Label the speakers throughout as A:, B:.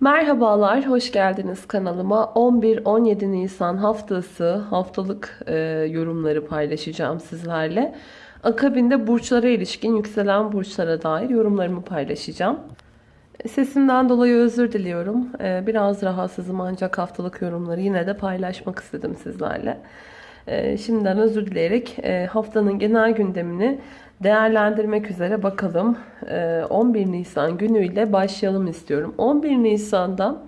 A: Merhabalar, hoş geldiniz kanalıma. 11-17 Nisan haftası haftalık e, yorumları paylaşacağım sizlerle. Akabinde burçlara ilişkin yükselen burçlara dair yorumlarımı paylaşacağım. Sesimden dolayı özür diliyorum. E, biraz rahatsızım ancak haftalık yorumları yine de paylaşmak istedim sizlerle. E, şimdiden özür dileyerek e, haftanın genel gündemini değerlendirmek üzere bakalım. E, 11 Nisan günüyle başlayalım istiyorum. 11 Nisan'da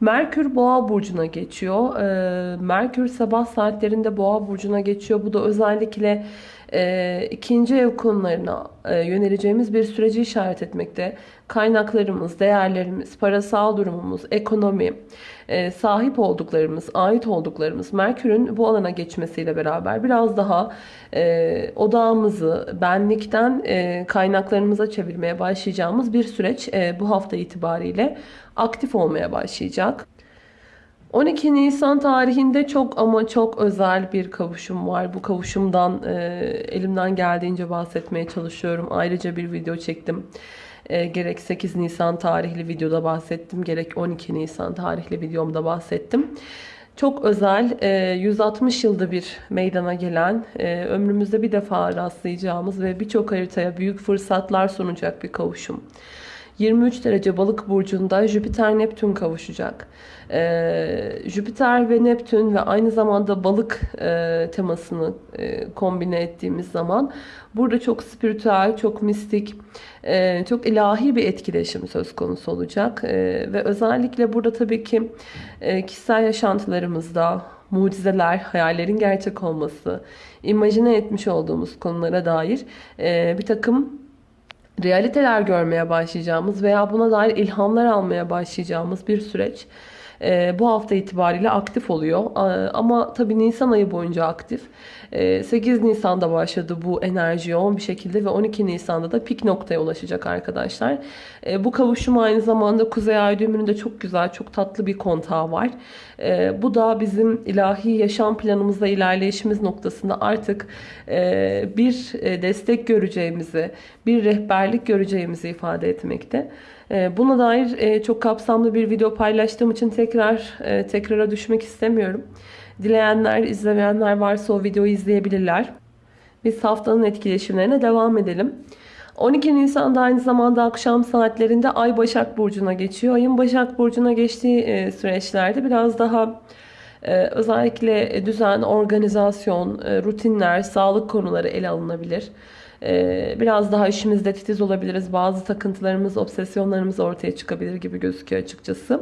A: Merkür Boğa burcuna geçiyor. E, Merkür sabah saatlerinde Boğa burcuna geçiyor. Bu da özellikle e, ikinci ev konularına e, yöneleceğimiz bir süreci işaret etmekte. Kaynaklarımız, değerlerimiz, parasal durumumuz, ekonomi, e, sahip olduklarımız, ait olduklarımız Merkür'ün bu alana geçmesiyle beraber biraz daha e, odağımızı benlikten e, kaynaklarımıza çevirmeye başlayacağımız bir süreç e, bu hafta itibariyle aktif olmaya başlayacak. 12 Nisan tarihinde çok ama çok özel bir kavuşum var. Bu kavuşumdan e, elimden geldiğince bahsetmeye çalışıyorum. Ayrıca bir video çektim. E, gerek 8 Nisan tarihli videoda bahsettim. Gerek 12 Nisan tarihli videomda bahsettim. Çok özel, e, 160 yılda bir meydana gelen, e, ömrümüzde bir defa rastlayacağımız ve birçok haritaya büyük fırsatlar sunacak bir kavuşum. 23 derece balık burcunda Jüpiter-Neptün kavuşacak. Ee, Jüpiter ve Neptün ve aynı zamanda balık e, temasını e, kombine ettiğimiz zaman burada çok spiritüel, çok mistik, e, çok ilahi bir etkileşim söz konusu olacak. E, ve özellikle burada tabii ki e, kişisel yaşantılarımızda mucizeler, hayallerin gerçek olması, imajine etmiş olduğumuz konulara dair e, bir takım realiteler görmeye başlayacağımız veya buna dair ilhamlar almaya başlayacağımız bir süreç bu hafta itibariyle aktif oluyor. E, ama tabii Nisan ayı boyunca aktif. E, 8 Nisan'da başladı bu enerji yoğun bir şekilde ve 12 Nisan'da da pik noktaya ulaşacak arkadaşlar. E, bu kavuşum aynı zamanda Kuzey Ay düğümünde çok güzel, çok tatlı bir kontağı var. E, bu da bizim ilahi yaşam planımızda ilerleyişimiz noktasında artık e, bir e, destek göreceğimizi, bir rehberlik göreceğimizi ifade etmekte. E, buna dair e, çok kapsamlı bir video paylaştığım için tekrar e, tekrara düşmek istemiyorum. Dileyenler, izlemeyenler varsa o videoyu izleyebilirler. Biz haftanın etkileşimlerine devam edelim. 12 Nisan'da aynı zamanda akşam saatlerinde Ay Başak Burcu'na geçiyor. Ayın Başak Burcu'na geçtiği süreçlerde biraz daha özellikle düzen, organizasyon, rutinler, sağlık konuları ele alınabilir. Ee, biraz daha işimizde titiz olabiliriz. Bazı takıntılarımız, obsesyonlarımız ortaya çıkabilir gibi gözüküyor açıkçası.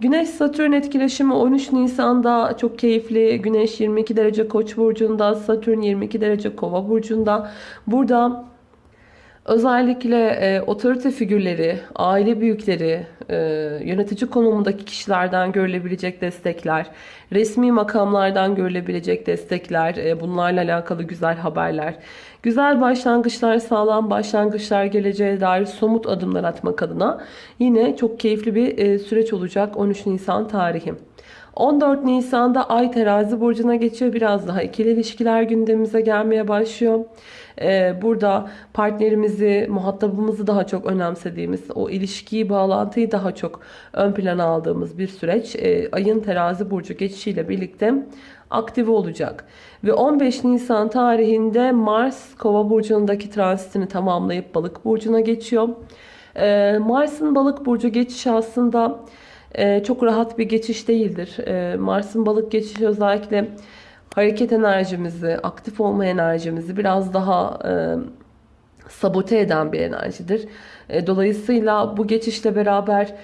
A: Güneş Satürn etkileşimi 13 Nisan'da çok keyifli. Güneş 22 derece Koç burcunda, Satürn 22 derece Kova burcunda. Burada özellikle e, otorite figürleri, aile büyükleri, e, yönetici konumundaki kişilerden görülebilecek destekler, resmi makamlardan görülebilecek destekler, e, bunlarla alakalı güzel haberler, güzel başlangıçlar, sağlam başlangıçlar geleceğe dair somut adımlar atmak adına yine çok keyifli bir e, süreç olacak 13 Nisan tarihi. 14 Nisan'da Ay terazi burcuna geçiyor. Biraz daha ikili ilişkiler gündemimize gelmeye başlıyor. Ee, burada partnerimizi, muhatabımızı daha çok önemsediğimiz, o ilişkiyi, bağlantıyı daha çok ön plana aldığımız bir süreç. Ee, ayın terazi burcu geçişiyle birlikte aktive olacak. Ve 15 Nisan tarihinde Mars kova burcundaki transitini tamamlayıp balık burcuna geçiyor. Ee, Mars'ın balık burcu geçişi aslında e, çok rahat bir geçiş değildir. E, Mars'ın balık geçişi özellikle hareket enerjimizi, aktif olma enerjimizi biraz daha e, sabote eden bir enerjidir. E, dolayısıyla bu geçişle beraber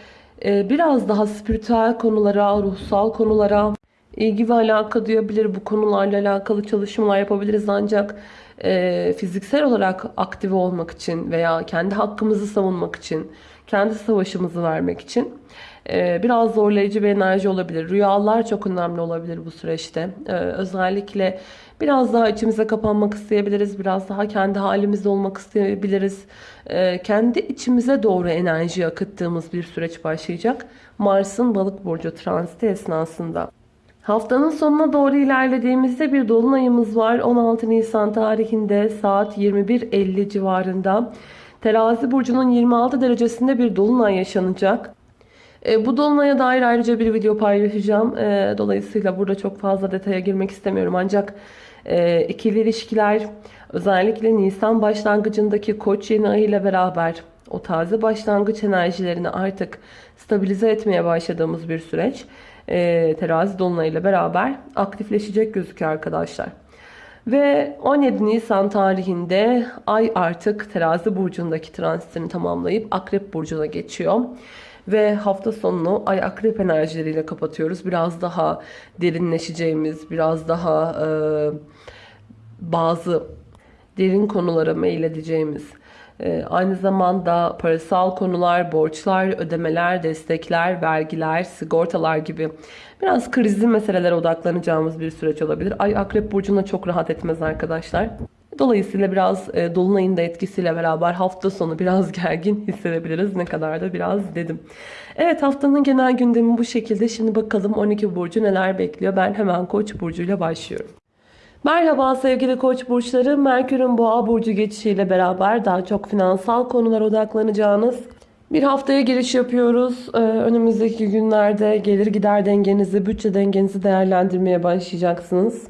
A: e, biraz daha spiritüel konulara, ruhsal konulara ilgi ve alaka duyabilir. Bu konularla alakalı çalışmalar yapabiliriz ancak e, fiziksel olarak aktive olmak için veya kendi hakkımızı savunmak için, kendi savaşımızı vermek için ee, biraz zorlayıcı bir enerji olabilir. Rüyalar çok önemli olabilir bu süreçte. Ee, özellikle biraz daha içimize kapanmak isteyebiliriz. Biraz daha kendi halimizde olmak isteyebiliriz. Ee, kendi içimize doğru enerji akıttığımız bir süreç başlayacak. Mars'ın balık burcu transiti esnasında. Haftanın sonuna doğru ilerlediğimizde bir dolunayımız var. 16 Nisan tarihinde saat 21.50 civarında. Terazi burcunun 26 derecesinde bir dolunay yaşanacak. E, bu dolunaya dair ayrıca bir video paylaşacağım. E, dolayısıyla burada çok fazla detaya girmek istemiyorum. Ancak e, ikili ilişkiler özellikle Nisan başlangıcındaki koç yeni ayı ile beraber o taze başlangıç enerjilerini artık stabilize etmeye başladığımız bir süreç. Terazi dolunayıyla beraber aktifleşecek gözüküyor arkadaşlar. Ve 17 Nisan tarihinde Ay artık terazi burcundaki transitini tamamlayıp Akrep burcuna geçiyor. Ve hafta sonunu Ay Akrep enerjileriyle kapatıyoruz. Biraz daha derinleşeceğimiz, biraz daha e, bazı derin konulara meyledeceğimiz, e, aynı zamanda parasal konular, borçlar, ödemeler, destekler, vergiler, sigortalar gibi biraz krizli meselelere odaklanacağımız bir süreç olabilir. Ay Akrep Burcu'na çok rahat etmez arkadaşlar. Dolayısıyla biraz e, Dolunay'ın da etkisiyle beraber hafta sonu biraz gergin hissedebiliriz. Ne kadar da biraz dedim. Evet haftanın genel gündemi bu şekilde. Şimdi bakalım 12 Burcu neler bekliyor. Ben hemen Koç burcuyla başlıyorum. Merhaba sevgili koç burçları. Merkür'ün boğa burcu geçişiyle beraber daha çok finansal konulara odaklanacağınız bir haftaya giriş yapıyoruz. Ee, önümüzdeki günlerde gelir gider dengenizi, bütçe dengenizi değerlendirmeye başlayacaksınız.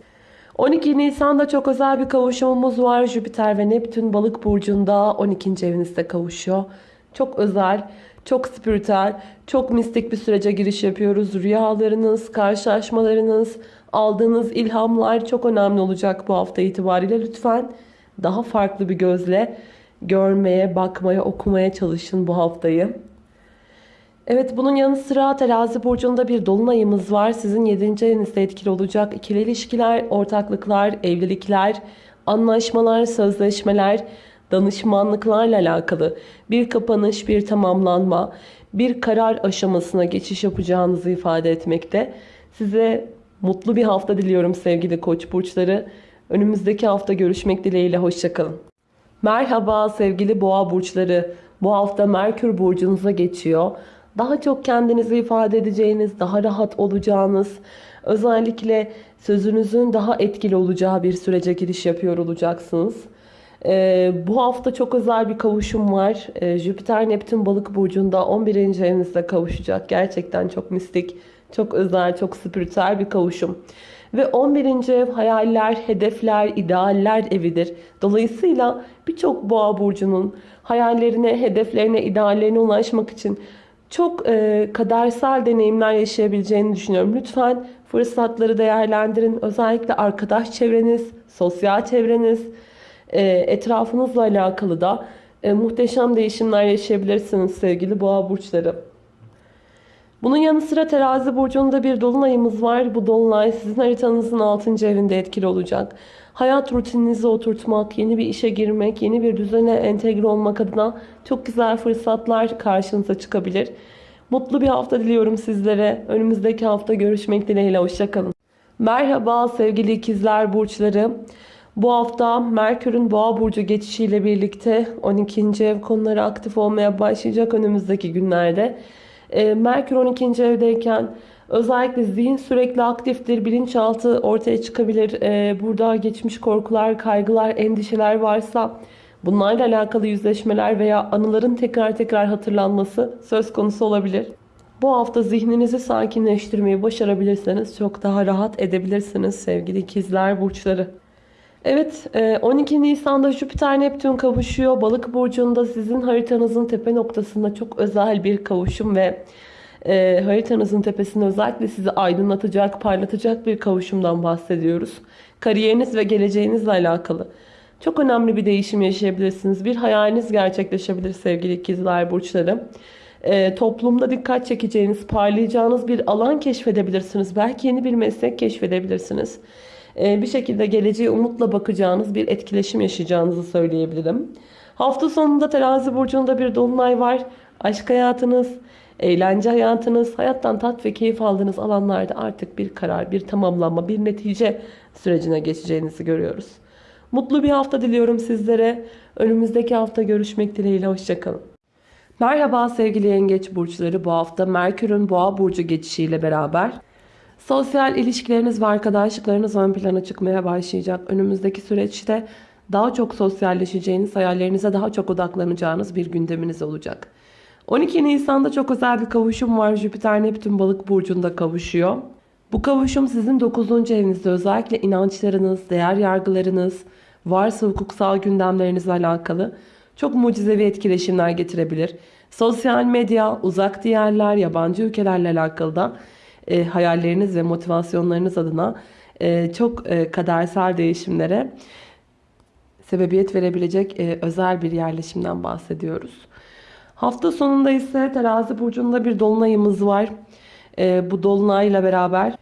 A: 12 Nisan'da çok özel bir kavuşumumuz var. Jüpiter ve Neptün balık burcunda 12. evinizde kavuşuyor. Çok özel, çok spiritüel, çok mistik bir sürece giriş yapıyoruz. Rüyalarınız, karşılaşmalarınız, aldığınız ilhamlar çok önemli olacak bu hafta itibariyle. Lütfen daha farklı bir gözle görmeye, bakmaya, okumaya çalışın bu haftayı. Evet bunun yanı sıra terazi burcunda bir dolunayımız var. Sizin 7. evinizde etkili olacak. İkili ilişkiler, ortaklıklar, evlilikler, anlaşmalar, sözleşmeler, danışmanlıklarla alakalı bir kapanış, bir tamamlanma, bir karar aşamasına geçiş yapacağınızı ifade etmekte. Size mutlu bir hafta diliyorum sevgili koç burçları. Önümüzdeki hafta görüşmek dileğiyle hoşçakalın. Merhaba sevgili boğa burçları. Bu hafta Merkür burcunuza geçiyor. Daha çok kendinizi ifade edeceğiniz, daha rahat olacağınız, özellikle sözünüzün daha etkili olacağı bir sürece giriş yapıyor olacaksınız. Ee, bu hafta çok özel bir kavuşum var. Ee, Jüpiter Neptün balık burcunda 11. evinizde kavuşacak. Gerçekten çok mistik, çok özel, çok spiritüel bir kavuşum. Ve 11. ev hayaller, hedefler, idealler evidir. Dolayısıyla birçok boğa burcunun hayallerine, hedeflerine, ideallerine ulaşmak için çok e, kadersel deneyimler yaşayabileceğini düşünüyorum. Lütfen fırsatları değerlendirin. Özellikle arkadaş çevreniz, sosyal çevreniz, e, etrafınızla alakalı da e, muhteşem değişimler yaşayabilirsiniz sevgili boğa burçları. Bunun yanı sıra terazi burcunda bir dolunayımız var. Bu dolunay sizin haritanızın 6. evinde etkili olacak. Hayat rutininizi oturtmak, yeni bir işe girmek, yeni bir düzene entegre olmak adına çok güzel fırsatlar karşınıza çıkabilir. Mutlu bir hafta diliyorum sizlere. Önümüzdeki hafta görüşmek dileğiyle. Hoşçakalın. Merhaba sevgili ikizler burçları. Bu hafta Merkür'ün Boğa burcu geçişiyle birlikte 12. ev konuları aktif olmaya başlayacak önümüzdeki günlerde. Ee, Merkür 12. evdeyken özellikle zihin sürekli aktiftir. Bilinçaltı ortaya çıkabilir. Ee, burada geçmiş korkular, kaygılar, endişeler varsa bunlarla alakalı yüzleşmeler veya anıların tekrar tekrar hatırlanması söz konusu olabilir. Bu hafta zihninizi sakinleştirmeyi başarabilirseniz çok daha rahat edebilirsiniz sevgili ikizler burçları. Evet 12 Nisan'da Jüpiter Neptün kavuşuyor. Balık burcunda sizin haritanızın tepe noktasında çok özel bir kavuşum ve e, haritanızın tepesinde özellikle sizi aydınlatacak, parlatacak bir kavuşumdan bahsediyoruz. Kariyeriniz ve geleceğinizle alakalı. Çok önemli bir değişim yaşayabilirsiniz. Bir hayaliniz gerçekleşebilir sevgili ikizler burçları. E, toplumda dikkat çekeceğiniz, parlayacağınız bir alan keşfedebilirsiniz. Belki yeni bir meslek keşfedebilirsiniz. Ee, bir şekilde geleceğe umutla bakacağınız bir etkileşim yaşayacağınızı söyleyebilirim. Hafta sonunda terazi burcunda bir dolunay var. Aşk hayatınız, eğlence hayatınız, hayattan tat ve keyif aldığınız alanlarda artık bir karar, bir tamamlanma, bir netice sürecine geçeceğinizi görüyoruz. Mutlu bir hafta diliyorum sizlere. Önümüzdeki hafta görüşmek dileğiyle. Hoşçakalın. Merhaba sevgili yengeç burçları. Bu hafta Merkür'ün boğa burcu geçişiyle beraber Sosyal ilişkileriniz ve arkadaşlıklarınız ön plana çıkmaya başlayacak. Önümüzdeki süreçte daha çok sosyalleşeceğiniz, hayallerinize daha çok odaklanacağınız bir gündeminiz olacak. 12 Nisan'da çok özel bir kavuşum var. Jüpiter Neptün balık burcunda kavuşuyor. Bu kavuşum sizin 9. evinizde özellikle inançlarınız, değer yargılarınız, varsa hukuksal gündemlerinizle alakalı çok mucizevi etkileşimler getirebilir. Sosyal medya, uzak diyarlar, yabancı ülkelerle alakalı da e, hayalleriniz ve motivasyonlarınız adına e, çok e, kadersel değişimlere sebebiyet verebilecek e, özel bir yerleşimden bahsediyoruz. Hafta sonunda ise terazi burcunda bir dolunayımız var. E, bu dolunayla beraber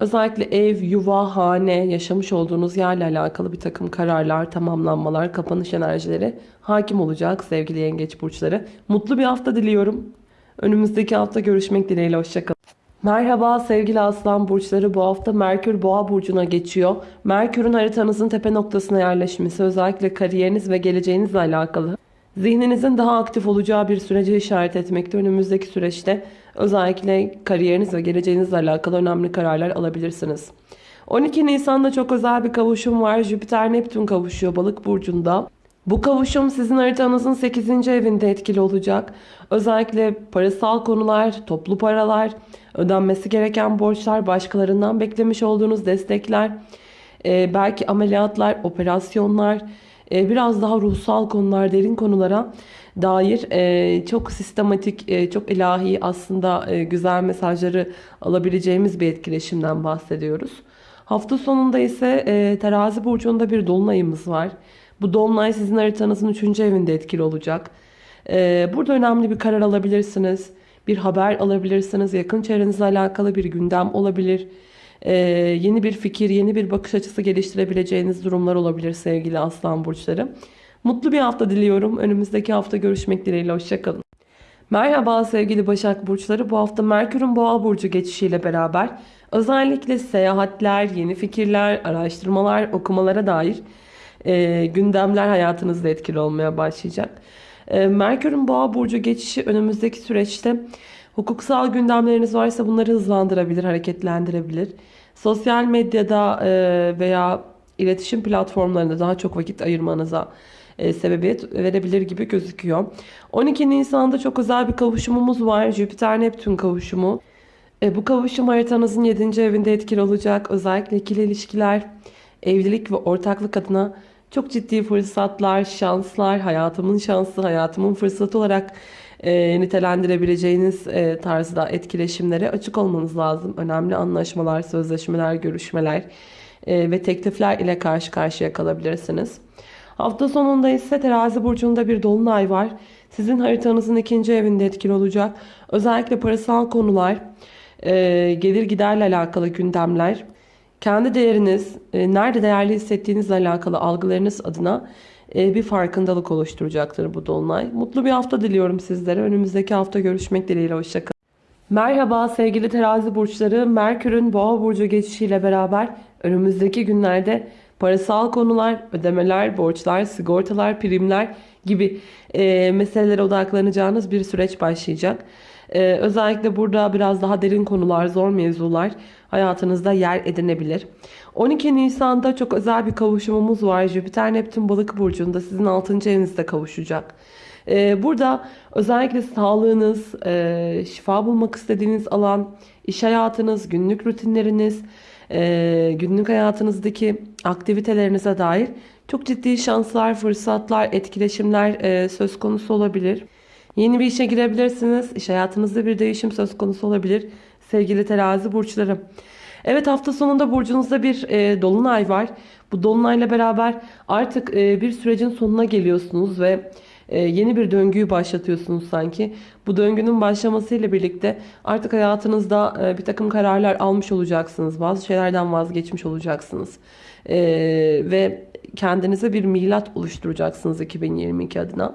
A: özellikle ev, yuva, hane, yaşamış olduğunuz yerle alakalı bir takım kararlar, tamamlanmalar, kapanış enerjileri hakim olacak sevgili yengeç burçları. Mutlu bir hafta diliyorum. Önümüzdeki hafta görüşmek dileğiyle. Hoşçakalın. Merhaba sevgili aslan burçları bu hafta Merkür boğa burcuna geçiyor. Merkür'ün haritanızın tepe noktasına yerleşmesi özellikle kariyeriniz ve geleceğinizle alakalı. Zihninizin daha aktif olacağı bir sürece işaret etmekte. Önümüzdeki süreçte özellikle kariyeriniz ve geleceğinizle alakalı önemli kararlar alabilirsiniz. 12 Nisan'da çok özel bir kavuşum var. Jüpiter-Neptün kavuşuyor balık burcunda. Bu kavuşum sizin haritanızın 8. evinde etkili olacak. Özellikle parasal konular, toplu paralar, ödenmesi gereken borçlar, başkalarından beklemiş olduğunuz destekler, e, belki ameliyatlar, operasyonlar, e, biraz daha ruhsal konular, derin konulara dair e, çok sistematik, çok ilahi aslında güzel mesajları alabileceğimiz bir etkileşimden bahsediyoruz. Hafta sonunda ise terazi burcunda bir dolunayımız var. Bu dolunay sizin haritanızın 3. evinde etkili olacak. Ee, burada önemli bir karar alabilirsiniz. Bir haber alabilirsiniz. Yakın çevrenizle alakalı bir gündem olabilir. Ee, yeni bir fikir, yeni bir bakış açısı geliştirebileceğiniz durumlar olabilir sevgili aslan burçları. Mutlu bir hafta diliyorum. Önümüzdeki hafta görüşmek dileğiyle. Hoşçakalın. Merhaba sevgili Başak Burçları. Bu hafta Merkür'ün Boğa Burcu geçişiyle beraber özellikle seyahatler, yeni fikirler, araştırmalar, okumalara dair e, gündemler hayatınızda etkili olmaya başlayacak. E, Merkür'ün Boğa Burcu geçişi önümüzdeki süreçte hukuksal gündemleriniz varsa bunları hızlandırabilir, hareketlendirebilir. Sosyal medyada e, veya iletişim platformlarında daha çok vakit ayırmanıza e, sebebiyet verebilir gibi gözüküyor. 12 Nisan'da çok özel bir kavuşumumuz var. Jüpiter-Neptün kavuşumu. E, bu kavuşum haritanızın 7. evinde etkili olacak. Özellikle ikili ilişkiler, evlilik ve ortaklık adına çok ciddi fırsatlar, şanslar, hayatımın şansı, hayatımın fırsatı olarak e, nitelendirebileceğiniz e, tarzda etkileşimlere açık olmanız lazım. Önemli anlaşmalar, sözleşmeler, görüşmeler e, ve teklifler ile karşı karşıya kalabilirsiniz. Hafta sonunda ise terazi burcunda bir dolunay var. Sizin haritanızın ikinci evinde etkili olacak. Özellikle parasal konular, e, gelir giderle alakalı gündemler, kendi değeriniz, e, nerede değerli hissettiğinizle alakalı algılarınız adına e, bir farkındalık oluşturacaktır bu dolunay. Mutlu bir hafta diliyorum sizlere. Önümüzdeki hafta görüşmek dileğiyle. Hoşçakalın. Merhaba sevgili terazi burçları. Merkür'ün boğa burcu geçişiyle beraber önümüzdeki günlerde parasal konular, ödemeler, borçlar, sigortalar, primler gibi e, meselelere odaklanacağınız bir süreç başlayacak. E, özellikle burada biraz daha derin konular, zor mevzular hayatınızda yer edinebilir. 12 Nisan'da çok özel bir kavuşumumuz var. Jüpiter Neptün balık burcunda sizin 6. evinizde kavuşacak. Ee, burada özellikle sağlığınız, e, şifa bulmak istediğiniz alan, iş hayatınız, günlük rutinleriniz, e, günlük hayatınızdaki aktivitelerinize dair çok ciddi şanslar, fırsatlar, etkileşimler e, söz konusu olabilir. Yeni bir işe girebilirsiniz. İş hayatınızda bir değişim söz konusu olabilir sevgili terazi burçları. Evet hafta sonunda burcunuzda bir e, dolunay var. Bu dolunayla beraber artık e, bir sürecin sonuna geliyorsunuz ve e, yeni bir döngüyü başlatıyorsunuz sanki. Bu döngünün başlamasıyla birlikte artık hayatınızda e, bir takım kararlar almış olacaksınız. Bazı şeylerden vazgeçmiş olacaksınız. E, ve kendinize bir milat oluşturacaksınız 2022 adına.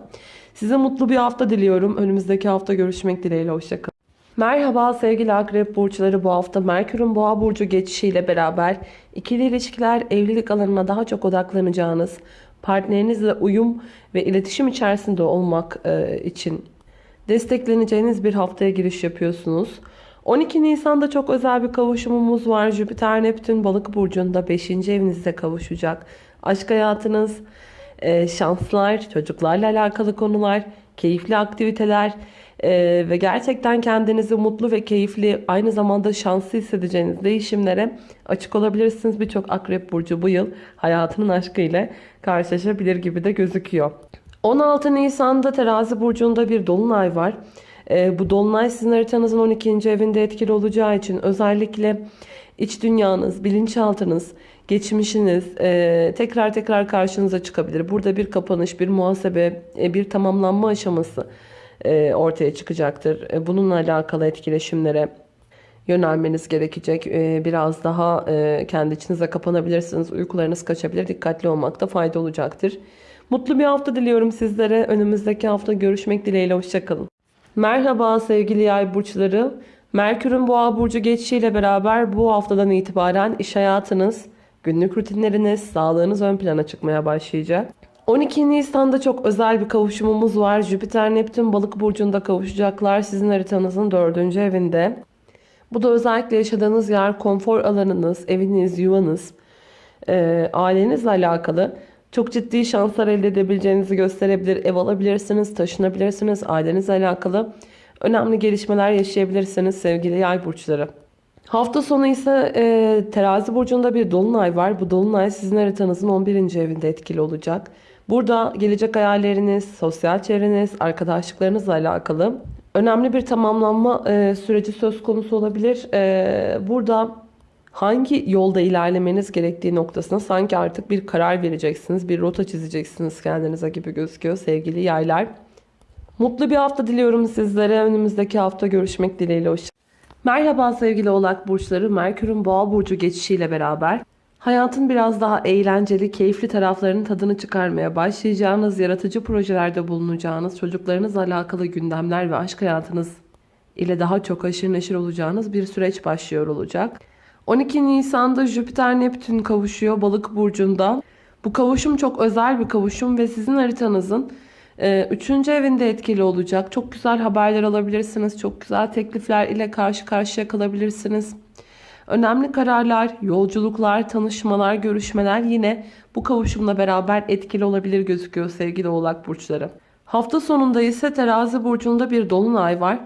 A: Size mutlu bir hafta diliyorum. Önümüzdeki hafta görüşmek dileğiyle. Hoşçakalın. Merhaba sevgili akrep burçları bu hafta Merkür'ün boğa burcu geçişiyle beraber ikili ilişkiler evlilik alanına daha çok odaklanacağınız partnerinizle uyum ve iletişim içerisinde olmak e, için destekleneceğiniz bir haftaya giriş yapıyorsunuz. 12 Nisan'da çok özel bir kavuşumumuz var. Jüpiter Neptün balık burcunda 5. evinizde kavuşacak. Aşk hayatınız, e, şanslar, çocuklarla alakalı konular, keyifli aktiviteler, Ee, ve gerçekten kendinizi mutlu ve keyifli aynı zamanda şanslı hissedeceğiniz değişimlere açık olabilirsiniz. Birçok akrep burcu bu yıl hayatının aşkıyla karşılaşabilir gibi de gözüküyor. 16 Nisan'da terazi burcunda bir dolunay var. Ee, bu dolunay sizin haritanızın 12. evinde etkili olacağı için özellikle iç dünyanız, bilinçaltınız, geçmişiniz e, tekrar tekrar karşınıza çıkabilir. Burada bir kapanış, bir muhasebe, e, bir tamamlanma aşaması e, ortaya çıkacaktır. E, bununla alakalı etkileşimlere yönelmeniz gerekecek. E, biraz daha e, kendi içinize kapanabilirsiniz. Uykularınız kaçabilir. Dikkatli olmakta fayda olacaktır. Mutlu bir hafta diliyorum sizlere. Önümüzdeki hafta görüşmek dileğiyle. Hoşçakalın. Merhaba sevgili yay burçları. Merkür'ün boğa burcu geçişiyle beraber bu haftadan itibaren iş hayatınız, günlük rutinleriniz, sağlığınız ön plana çıkmaya başlayacak. 12 Nisan'da çok özel bir kavuşumumuz var. Jüpiter Neptün balık burcunda kavuşacaklar sizin haritanızın 4. evinde. Bu da özellikle yaşadığınız yer, konfor alanınız, eviniz, yuvanız, e, ailenizle alakalı çok ciddi şanslar elde edebileceğinizi gösterebilir. Ev alabilirsiniz, taşınabilirsiniz, ailenizle alakalı önemli gelişmeler yaşayabilirsiniz sevgili yay burçları. Hafta sonu ise e, terazi burcunda bir dolunay var. Bu dolunay sizin haritanızın 11. evinde etkili olacak. Burada gelecek hayalleriniz, sosyal çevreniz, arkadaşlıklarınızla alakalı önemli bir tamamlanma e, süreci söz konusu olabilir. E, burada hangi yolda ilerlemeniz gerektiği noktasına sanki artık bir karar vereceksiniz, bir rota çizeceksiniz kendinize gibi gözüküyor sevgili yaylar. Mutlu bir hafta diliyorum sizlere. Önümüzdeki hafta görüşmek dileğiyle. Hoşça Merhaba sevgili oğlak burçları. Merkür'ün boğa burcu geçişiyle beraber hayatın biraz daha eğlenceli, keyifli taraflarının tadını çıkarmaya başlayacağınız, yaratıcı projelerde bulunacağınız, çocuklarınızla alakalı gündemler ve aşk hayatınız ile daha çok haşır neşir olacağınız bir süreç başlıyor olacak. 12 Nisan'da Jüpiter Neptün kavuşuyor balık burcunda. Bu kavuşum çok özel bir kavuşum ve sizin haritanızın üçüncü evinde etkili olacak. Çok güzel haberler alabilirsiniz. Çok güzel teklifler ile karşı karşıya kalabilirsiniz. Önemli kararlar, yolculuklar, tanışmalar, görüşmeler yine bu kavuşumla beraber etkili olabilir gözüküyor sevgili oğlak burçları. Hafta sonunda ise terazi burcunda bir dolunay var.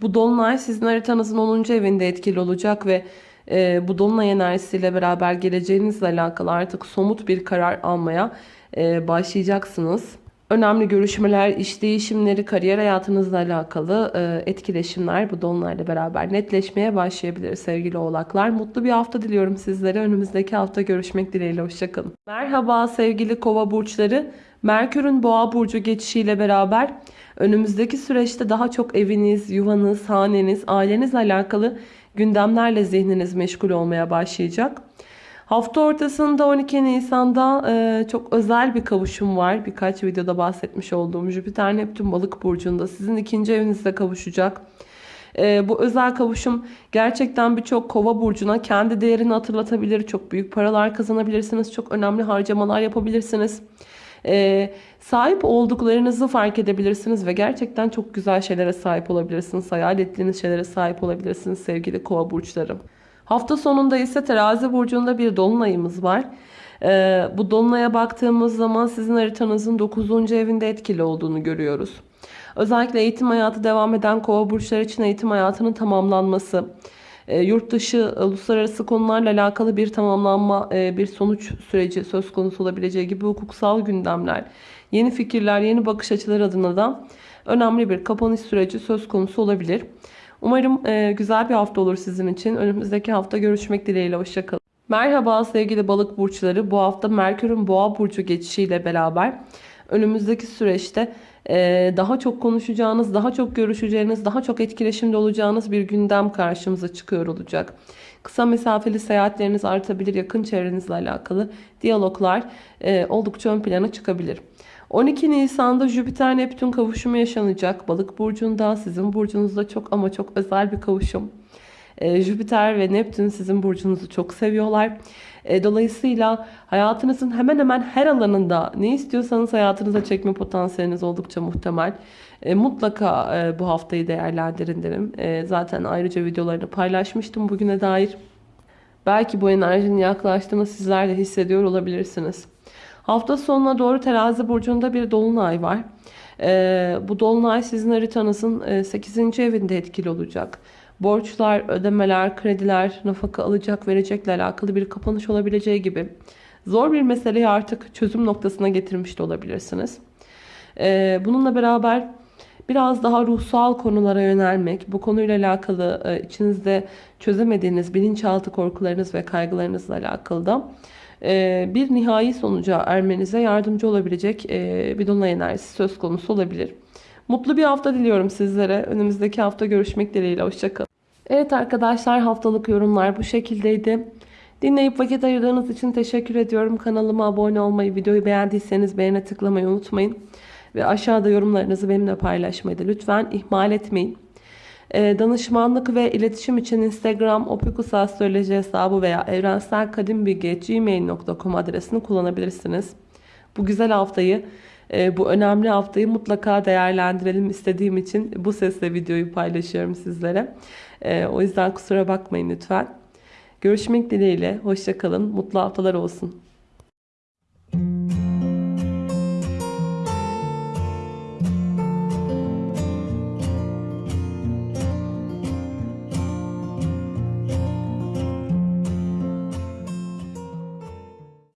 A: Bu dolunay sizin haritanızın 10. evinde etkili olacak ve e, bu dolunay enerjisiyle beraber geleceğinizle alakalı artık somut bir karar almaya e, başlayacaksınız. Önemli görüşmeler, iş değişimleri, kariyer hayatınızla alakalı e, etkileşimler bu dolunayla beraber netleşmeye başlayabilir sevgili oğlaklar. Mutlu bir hafta diliyorum sizlere. Önümüzdeki hafta görüşmek dileğiyle. Hoşçakalın. Merhaba sevgili kova burçları. Merkür'ün boğa burcu geçişiyle beraber önümüzdeki süreçte daha çok eviniz, yuvanız, haneniz, ailenizle alakalı gündemlerle zihniniz meşgul olmaya başlayacak. Hafta ortasında 12 Nisan'da e, çok özel bir kavuşum var. Birkaç videoda bahsetmiş olduğum Jüpiter Neptün balık burcunda sizin ikinci evinizde kavuşacak. E, bu özel kavuşum gerçekten birçok kova burcuna kendi değerini hatırlatabilir. Çok büyük paralar kazanabilirsiniz. Çok önemli harcamalar yapabilirsiniz. E, sahip olduklarınızı fark edebilirsiniz ve gerçekten çok güzel şeylere sahip olabilirsiniz. Hayal ettiğiniz şeylere sahip olabilirsiniz sevgili kova burçları. Hafta sonunda ise terazi burcunda bir dolunayımız var. Ee, bu dolunaya baktığımız zaman sizin haritanızın 9. evinde etkili olduğunu görüyoruz. Özellikle eğitim hayatı devam eden kova burçları için eğitim hayatının tamamlanması, e, yurt dışı uluslararası konularla alakalı bir tamamlanma, e, bir sonuç süreci söz konusu olabileceği gibi hukuksal gündemler, yeni fikirler, yeni bakış açıları adına da önemli bir kapanış süreci söz konusu olabilir. Umarım e, güzel bir hafta olur sizin için. Önümüzdeki hafta görüşmek dileğiyle. Hoşçakalın. Merhaba sevgili balık burçları. Bu hafta Merkür'ün boğa burcu geçişiyle beraber önümüzdeki süreçte e, daha çok konuşacağınız, daha çok görüşeceğiniz, daha çok etkileşimde olacağınız bir gündem karşımıza çıkıyor olacak. Kısa mesafeli seyahatleriniz artabilir, yakın çevrenizle alakalı diyaloglar e, oldukça ön plana çıkabilir. 12 Nisan'da Jüpiter Neptün kavuşumu yaşanacak. Balık burcunda sizin burcunuzda çok ama çok özel bir kavuşum. E, Jüpiter ve Neptün sizin burcunuzu çok seviyorlar. E, dolayısıyla hayatınızın hemen hemen her alanında ne istiyorsanız hayatınıza çekme potansiyeliniz oldukça muhtemel. E, mutlaka e, bu haftayı değerlendirin derim. E, zaten ayrıca videolarını paylaşmıştım bugüne dair. Belki bu enerjinin yaklaştığını sizler de hissediyor olabilirsiniz. Hafta sonuna doğru terazi burcunda bir dolunay var. Ee, bu dolunay sizin haritanızın e, 8. evinde etkili olacak. Borçlar, ödemeler, krediler, nafaka alacak, verecekle alakalı bir kapanış olabileceği gibi zor bir meseleyi artık çözüm noktasına getirmiş de olabilirsiniz. Ee, bununla beraber biraz daha ruhsal konulara yönelmek, bu konuyla alakalı e, içinizde çözemediğiniz bilinçaltı korkularınız ve kaygılarınızla alakalı da e, bir nihai sonuca ermenize yardımcı olabilecek e, bir dolunay enerjisi söz konusu olabilir. Mutlu bir hafta diliyorum sizlere. Önümüzdeki hafta görüşmek dileğiyle. Hoşçakalın. Evet arkadaşlar haftalık yorumlar bu şekildeydi. Dinleyip vakit ayırdığınız için teşekkür ediyorum. Kanalıma abone olmayı, videoyu beğendiyseniz beğene tıklamayı unutmayın. Ve aşağıda yorumlarınızı benimle paylaşmayı da lütfen ihmal etmeyin. Ee, danışmanlık ve iletişim için Instagram opikusastroloji hesabı veya evrenselkadimbilgi.gmail.com adresini kullanabilirsiniz. Bu güzel haftayı, e, bu önemli haftayı mutlaka değerlendirelim istediğim için bu sesle videoyu paylaşıyorum sizlere. E, o yüzden kusura bakmayın lütfen. Görüşmek dileğiyle. Hoşçakalın. Mutlu haftalar olsun.